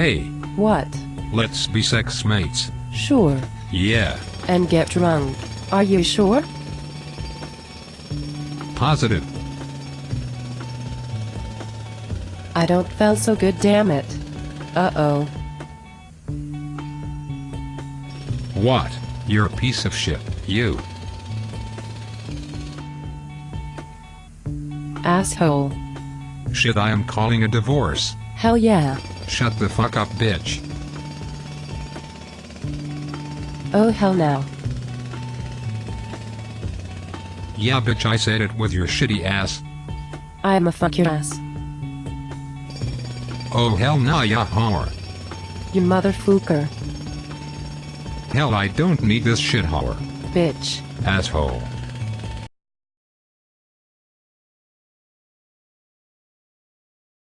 Hey, What? let's be sex mates. Sure. Yeah, And get drunk. Are you sure? positive. I don't feel so good, damn it. Uh-oh. What? You're a piece of shit, you. Asshole. Shit, I am calling a divorce. Hell yeah. Shut the fuck up, bitch. Oh hell no. Yeah, bitch, I said it with your shitty ass. I'm a fuck your ass. Oh, hell nah, ya whore. You motherfucker. Hell, I don't need this shit whore. Bitch. Asshole.